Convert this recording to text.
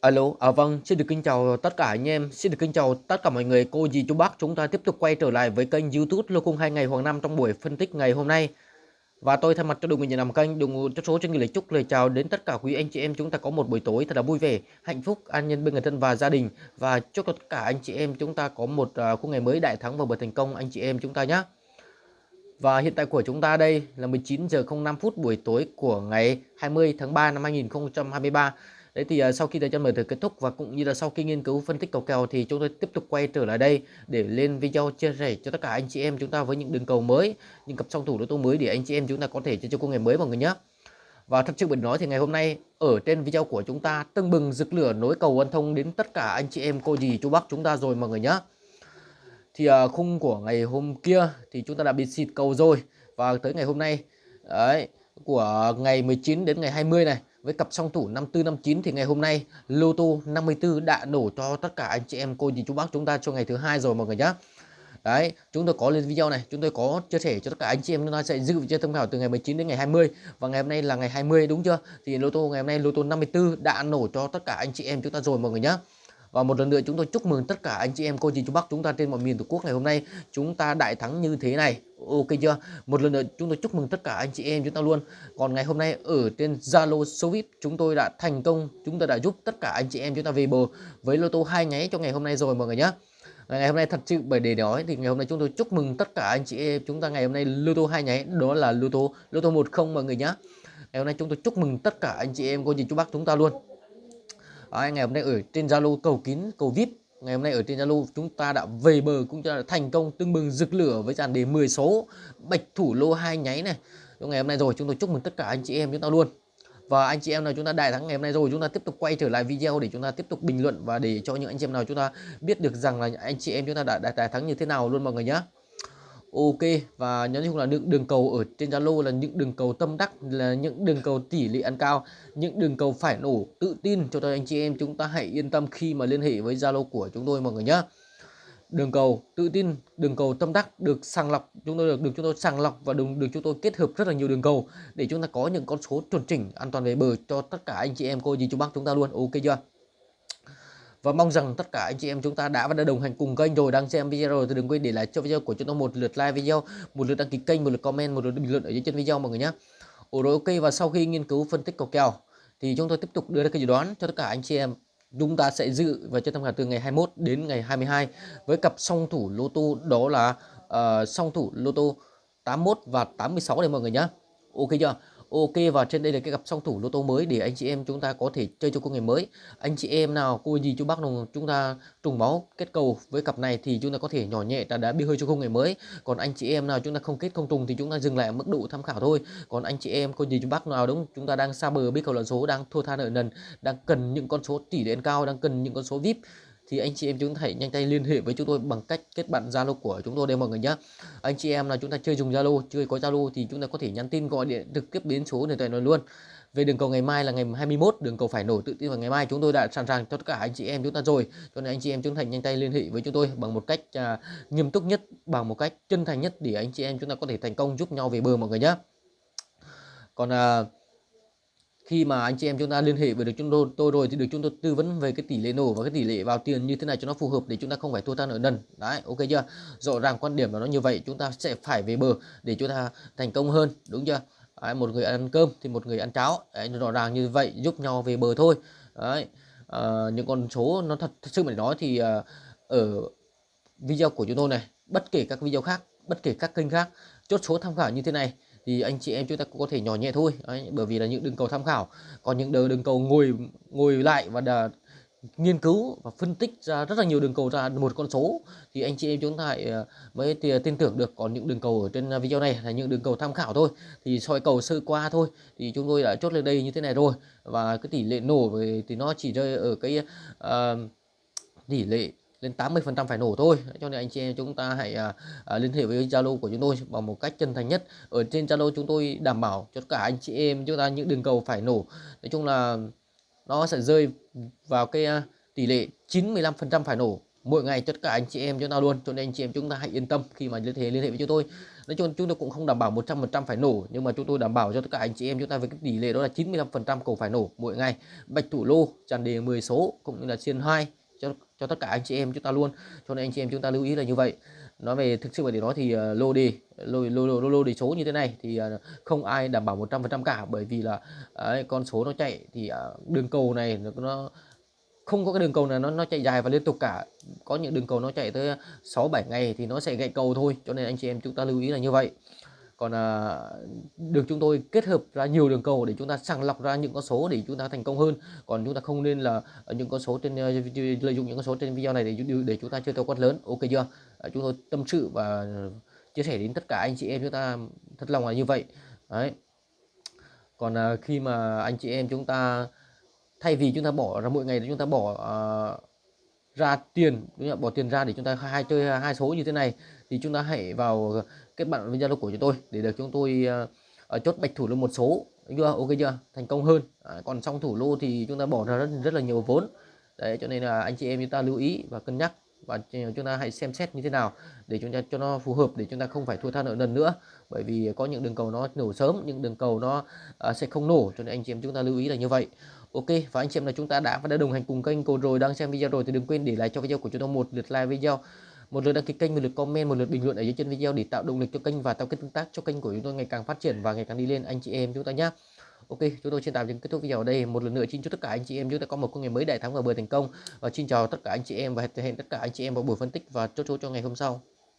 Alo, à vâng, xin được kính chào tất cả anh em, xin được kính chào tất cả mọi người, cô dì chú bác. Chúng ta tiếp tục quay trở lại với kênh YouTube Lô Cung 2 ngày Hoàng Nam trong buổi phân tích ngày hôm nay. Và tôi thay mặt cho đội ngũ nhà làm kênh, đội ngũ cho số cho người lời chúc lời chào đến tất cả quý anh chị em chúng ta có một buổi tối thật là vui vẻ, hạnh phúc, an nhân bên người thân và gia đình và chúc tất cả anh chị em chúng ta có một uh, khung ngày mới đại thắng và bật thành công anh chị em chúng ta nhé. Và hiện tại của chúng ta đây là 19 giờ 05 phút buổi tối của ngày 20 tháng 3 năm 2023. Đấy thì uh, sau khi thời gian mở thử kết thúc và cũng như là sau khi nghiên cứu phân tích cầu kèo thì chúng tôi tiếp tục quay trở lại đây để lên video chia sẻ cho tất cả anh chị em chúng ta với những đường cầu mới, những cặp song thủ đối tố mới để anh chị em chúng ta có thể chơi cho công nghệ mới mọi người nhé. Và thật sự mình nói thì ngày hôm nay ở trên video của chúng ta tưng bừng rực lửa nối cầu quan thông đến tất cả anh chị em cô dì chú bác chúng ta rồi mọi người nhé. Thì uh, khung của ngày hôm kia thì chúng ta đã bị xịt cầu rồi và tới ngày hôm nay đấy của ngày 19 đến ngày 20 này với cặp song thủ 54 59 thì ngày hôm nay lô tô 54 đã nổ cho tất cả anh chị em cô dì chú bác chúng ta cho ngày thứ hai rồi mọi người nhé Đấy, chúng tôi có lên video này, chúng tôi có chia sẻ cho tất cả anh chị em chúng ta sẽ giữ vị thông tham khảo từ ngày 19 đến ngày 20 và ngày hôm nay là ngày 20 đúng chưa? Thì lô tô ngày hôm nay lô tô 54 đã nổ cho tất cả anh chị em chúng ta rồi mọi người nhé. Và một lần nữa chúng tôi chúc mừng tất cả anh chị em cô dì chú bác chúng ta trên mọi miền tổ quốc ngày hôm nay chúng ta đại thắng như thế này. Ok chưa? Một lần nữa chúng tôi chúc mừng tất cả anh chị em chúng ta luôn. Còn ngày hôm nay ở trên Zalo số VIP chúng tôi đã thành công, chúng ta đã giúp tất cả anh chị em chúng ta về bờ với lô tô hai nháy cho ngày hôm nay rồi mọi người nhé. Ngày hôm nay thật sự bởi để nói thì ngày hôm nay chúng tôi chúc mừng tất cả anh chị em chúng ta ngày hôm nay lô tô hai nháy đó là lô tô lô tô 10 mọi người nhé. Ngày hôm nay chúng tôi chúc mừng tất cả anh chị em cô dì chú bác chúng ta luôn. Đấy, ngày hôm nay ở trên Zalo cầu kín cầu VIP. Ngày hôm nay ở trên Zalo chúng ta đã về bờ cũng đã thành công tưng bừng rực lửa với dàn đề 10 số bạch thủ lô hai nháy này. Trong ngày hôm nay rồi chúng tôi chúc mừng tất cả anh chị em chúng ta luôn. Và anh chị em nào chúng ta đại thắng ngày hôm nay rồi chúng ta tiếp tục quay trở lại video để chúng ta tiếp tục bình luận và để cho những anh chị em nào chúng ta biết được rằng là anh chị em chúng ta đã đại thắng như thế nào luôn mọi người nhé Ok, và nhớ chung là những đường cầu ở trên Zalo là những đường cầu tâm đắc, là những đường cầu tỷ lệ ăn cao, những đường cầu phải nổ tự tin cho tôi anh chị em. Chúng ta hãy yên tâm khi mà liên hệ với Zalo của chúng tôi mọi người nhé đường cầu tự tin, đường cầu tâm đắc được sàng lọc, chúng tôi được được chúng tôi sàng lọc và đường được chúng tôi kết hợp rất là nhiều đường cầu để chúng ta có những con số chuẩn chỉnh an toàn về bờ cho tất cả anh chị em cô dì chú bác chúng ta luôn. Ok chưa? Và mong rằng tất cả anh chị em chúng ta đã và đã đồng hành cùng kênh rồi đang xem video rồi thì đừng quên để lại cho video của chúng tôi một lượt like video một lượt đăng ký kênh một lượt comment một lượt bình luận ở dưới chân video mọi người nhé Ồ rồi ok và sau khi nghiên cứu phân tích cầu kèo thì chúng tôi tiếp tục đưa ra cái dự đoán cho tất cả anh chị em. Chúng ta sẽ dự và chơi tham khảo từ ngày 21 đến ngày 22 với cặp song thủ lô tô đó là uh, song thủ lô tô 81 và 86 đây mọi người nhé ok chưa? Ok, và trên đây là cái cặp song thủ lô tô mới để anh chị em chúng ta có thể chơi cho công nghệ mới. Anh chị em nào, cô gì, chú bác nào, chúng ta trùng máu kết cầu với cặp này thì chúng ta có thể nhỏ nhẹ đã đã bi hơi cho công nghệ mới. Còn anh chị em nào chúng ta không kết, không trùng thì chúng ta dừng lại ở mức độ tham khảo thôi. Còn anh chị em, cô gì, chú bác nào đúng, chúng ta đang xa bờ biết cầu lần số đang thua tha nợ nần, đang cần những con số tỷ lệ cao, đang cần những con số VIP thì anh chị em chúng ta hãy nhanh tay liên hệ với chúng tôi bằng cách kết bạn Zalo của chúng tôi đây mọi người nhé. Anh chị em là chúng ta chưa dùng Zalo, chưa có Zalo thì chúng ta có thể nhắn tin gọi điện trực tiếp đến số điện thoại này luôn. Về đường cầu ngày mai là ngày 21, đường cầu phải nổ tự tin vào ngày mai chúng tôi đã sẵn sàng cho tất cả anh chị em chúng ta rồi. Cho nên anh chị em chúng ta nhanh tay liên hệ với chúng tôi bằng một cách à, nghiêm túc nhất, bằng một cách chân thành nhất để anh chị em chúng ta có thể thành công giúp nhau về bờ mọi người nhé. Còn à, khi mà anh chị em chúng ta liên hệ với được chúng tôi, tôi rồi thì được chúng tôi tư vấn về cái tỷ lệ nổ và cái tỷ lệ vào tiền như thế này cho nó phù hợp để chúng ta không phải thua ta nợ nần. Đấy ok chưa? Rõ ràng quan điểm là nó như vậy chúng ta sẽ phải về bờ để chúng ta thành công hơn đúng chưa? Đấy, một người ăn cơm thì một người ăn cháo. Đấy, rõ ràng như vậy giúp nhau về bờ thôi. Đấy à, những con số nó thật, thật sự mà nói thì à, ở video của chúng tôi này bất kể các video khác bất kể các kênh khác chốt số tham khảo như thế này thì anh chị em chúng ta cũng có thể nhỏ nhẹ thôi. Đấy, bởi vì là những đường cầu tham khảo còn những đường cầu ngồi ngồi lại và đà, nghiên cứu và phân tích ra rất là nhiều đường cầu ra một con số thì anh chị em chúng ta ờ, mới tin tưởng được còn những đường cầu ở trên ờ, video này là những đường cầu tham khảo thôi. Thì soi cầu sơ qua thôi thì chúng tôi đã chốt lên đây như thế này rồi. Và cái tỷ lệ nổ về thì nó chỉ rơi ở cái uh, tỷ lệ lên 80% phải nổ thôi. Cho nên anh chị em chúng ta hãy à, à, liên hệ với Zalo của chúng tôi bằng một cách chân thành nhất. Ở trên Zalo chúng tôi đảm bảo cho tất cả anh chị em chúng ta những đường cầu phải nổ. Nói chung là nó sẽ rơi vào cái à, tỷ lệ 95% phải nổ mỗi ngày tất cả anh chị em chúng ta luôn. Cho nên anh chị em chúng ta hãy yên tâm khi mà liên hệ liên hệ với chúng tôi. Nói chung chúng tôi cũng không đảm bảo 100% phải nổ nhưng mà chúng tôi đảm bảo cho tất cả anh chị em chúng ta với cái tỷ lệ đó là 95% cầu phải nổ mỗi ngày. Bạch thủ lô tràn đề 10 số cũng như là xiên 2 cho cho tất cả anh chị em chúng ta luôn. Cho nên anh chị em chúng ta lưu ý là như vậy. Nói về thực sự về điều đó thì uh, lô đề lô lô lô lô đề số như thế này thì uh, không ai đảm bảo 100% cả. Bởi vì là uh, con số nó chạy thì uh, đường cầu này nó, nó không có cái đường cầu nào nó nó chạy dài và liên tục cả. Có những đường cầu nó chạy tới 6 7 ngày thì nó sẽ gãy cầu thôi. Cho nên anh chị em chúng ta lưu ý là như vậy còn à, được chúng tôi kết hợp ra nhiều đường cầu để chúng ta sàng lọc ra những con số để chúng ta thành công hơn. Còn chúng ta không nên là à, những con số trên à, lợi dụng những con số trên video này để để chúng ta chơi theo quát lớn. Ok chưa? À, chúng tôi tâm sự và chia sẻ đến tất cả anh chị em chúng ta thật lòng là như vậy. Đấy. Còn à, khi mà anh chị em chúng ta thay vì chúng ta bỏ ra mỗi ngày chúng ta bỏ à, ra tiền đúng không? bỏ tiền ra để chúng ta hai chơi à, hai số như thế này thì chúng ta hãy vào kết bạn với zalo của chúng tôi để được chúng tôi uh, chốt bạch thủ lô một số. Đúng chưa? Ok chưa? Thành công hơn. À, còn trong thủ lô thì chúng ta bỏ ra rất rất là nhiều vốn. Đấy cho nên là anh chị em chúng ta lưu ý và cân nhắc và chúng ta hãy xem xét như thế nào để chúng ta cho nó phù hợp để chúng ta không phải thua tha nợ lần nữa. Bởi vì có những đường cầu nó nổ sớm những đường cầu nó uh, sẽ không nổ cho nên anh chị em chúng ta lưu ý là như vậy. Ok và anh chị em là chúng ta đã và đã đồng hành cùng kênh cô rồi. Đang xem video rồi thì đừng quên để lại cho video của chúng tôi một lượt like video một lượt đăng ký kênh một lượt comment một lượt bình luận ở dưới chân video để tạo động lực cho kênh và tạo kết tương tác cho kênh của chúng tôi ngày càng phát triển và ngày càng đi lên anh chị em chúng ta nhé Ok, chúng tôi xin tạm dừng kết thúc video ở đây. Một lần nữa xin chúc tất cả anh chị em chúng ta có một công ngày mới đại thắng và bờ thành công. Và xin chào tất cả anh chị em và hẹn tất cả anh chị em vào buổi phân tích và chốt chốt cho ngày hôm sau.